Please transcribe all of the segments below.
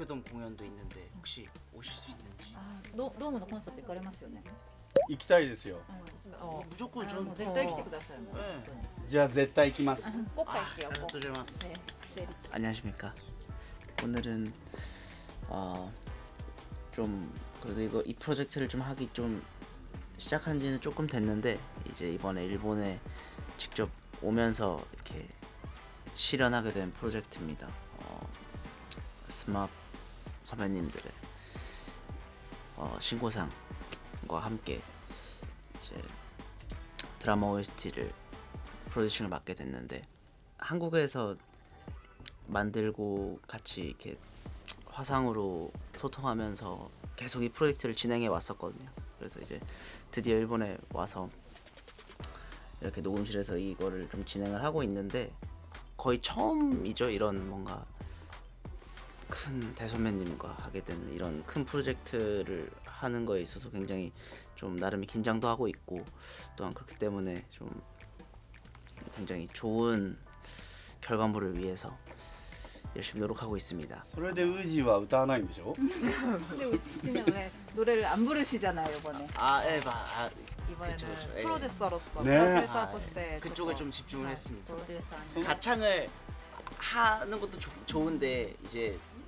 도쿄돔 공연도 있는데 혹시 오실 수 있는지 아, 도, 도움의 콘서트 行かれますよね.行きたいですよ 어, 무조건 아, 전 뭐絶対来てください. 뭐. 네. じゃあ絶対行きます 꼭 갈게요. 꼭. 감사드리마스 네. 안녕하십니까 오늘은 어, 좀 그래도 이거 이 프로젝트를 좀 하기 좀 시작한 지는 조금 됐는데 이제 이번에 일본에 직접 오면서 이렇게 실현하게 된 프로젝트입니다 어, 스마트 선배님들의 어, 신고상과 함께 이제 드라마 OST를 프로듀싱을 맡게 됐는데 한국에서 만들고 같이 이렇게 화상으로 소통하면서 계속 이 프로젝트를 진행해 왔었거든요. 그래서 이제 드디어 일본에 와서 이렇게 녹음실에서 이거를 좀 진행을 하고 있는데 거의 처음이죠. 이런 뭔가 큰 대선배님과 하게 된 이런 큰 프로젝트를 하는 거에 있어서 굉장히 좀 나름의 긴장도 하고 있고 또한 그렇기 때문에 좀 굉장히 좋은 결과물을 위해서 열심히 노력하고 있습니다. 그래도 의지와 우타나이죠. 근데 우지 씨는 왜 노래를 안 부르시잖아요 이번에. 아, 예, 마, 아, 이번에는 그쵸, 그쵸, 예. 프로듀서로서 네. 프로듀서 아, 예. 그쪽을 좀 집중을 네, 했습니다. 가창을 하는 것도 조, 좋은데 이제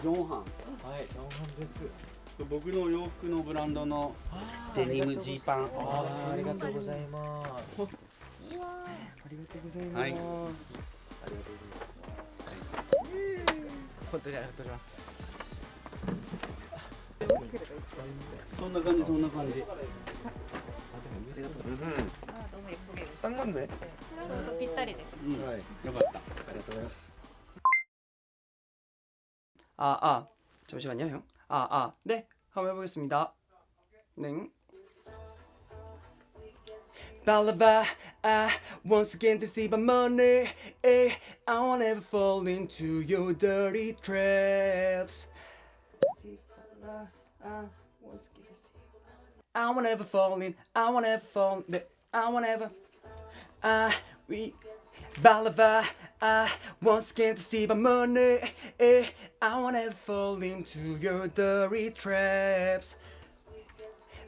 ジョンハン。はいジョンハンです。僕の洋服のブランドのデニムジーパン。ありがとうございます。いありがとうござい。ます、ありがとうございます、はい、本当にありがとうございます。そんな感じそんな感じ。딱 맞 네. 네. 또빗よかった。ありがとうございます. 아, 아, 잠시만요, 형. 아, 아, 네, 한번 해보겠습니다. 네. Balaba, I once again deceive my money. Eh, I won't ever fall into your dirty traps. I won't ever fall in, I won't ever fall in, I won't ever. I we Balaba, I won't scared to see my money eh, I wanna fall into your dirty traps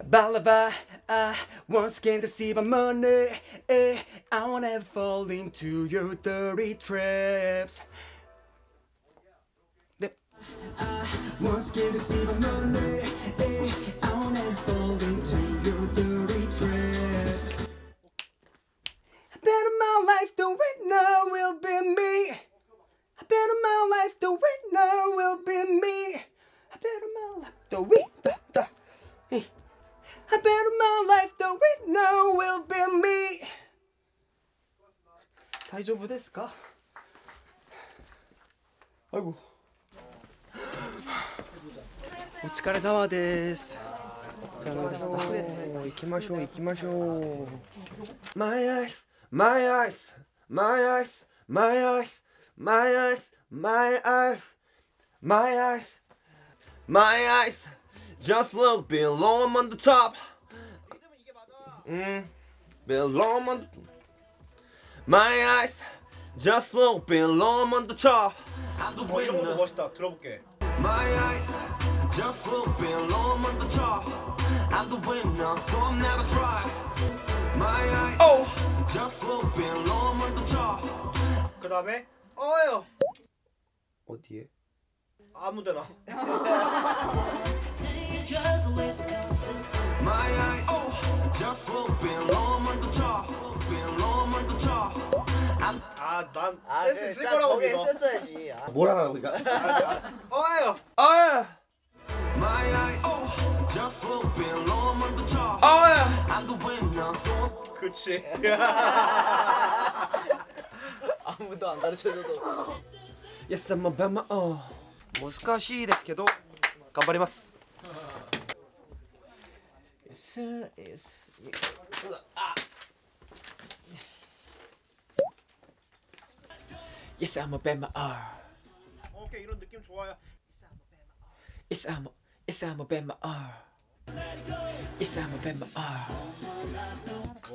Balava, I won't scared to see my money eh, I wanna fall into your dirty traps. I won't scared to see my money eh, I wanna fall into your dirty traps Better my life, the winner will be bet on my life the winner will be me. I bet on my life the winner. Hey. I bet on my life the winner will be me. 大丈夫ですかあいごお疲れ様ですお疲れ様でした行きましょう行きましょう My eyes, my eyes, my eyes, my eyes my eyes, my eyes, my eyes, my eyes, just look below I'm on the top. Mm, below I'm on the My eyes, just look below I'm on the top. I'm the winner. 멋있다 들어볼게 My eyes, just look below I'm on the top. I'm the winner, so I'm never try. My eyes, oh, just look below I'm on the top. 그 다음에 어요 어디에? 아무데나. My eye, oh, just been long on the top, been long on the top. 아, 난 아, 센스 있을 거라고 믿어. 썼어야지. 아. 뭐라고 그러니까? oh, just been long 안 가르쳐줘도. Yes, I'm a bama. 어. 難しいですけど頑張ります。 S S Yes, I'm a Bama R. 오케이 이런 느낌 좋아요. Yes, I'm a, yes, I'm a Bama R. Yes, I'm a Bama R.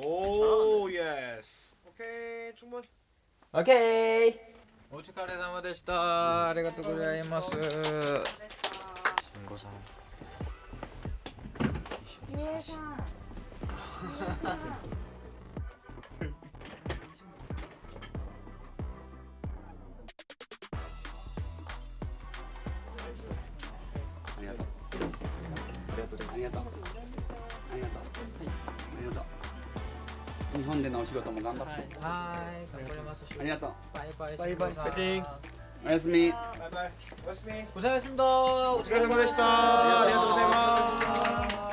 오 예스. 오케이 충분. オッケー。お疲れ様でした。ありがとうございます。しんごさんしげさんありがとうありがとう日本でのお仕事も頑張って。はい、頑張ります。ありがとう。バイバイ。バイバイ。パイティン。おやすみ。バイバイ。おやすみ。お疲れ様でした。お疲れ様でした。ありがとうございます。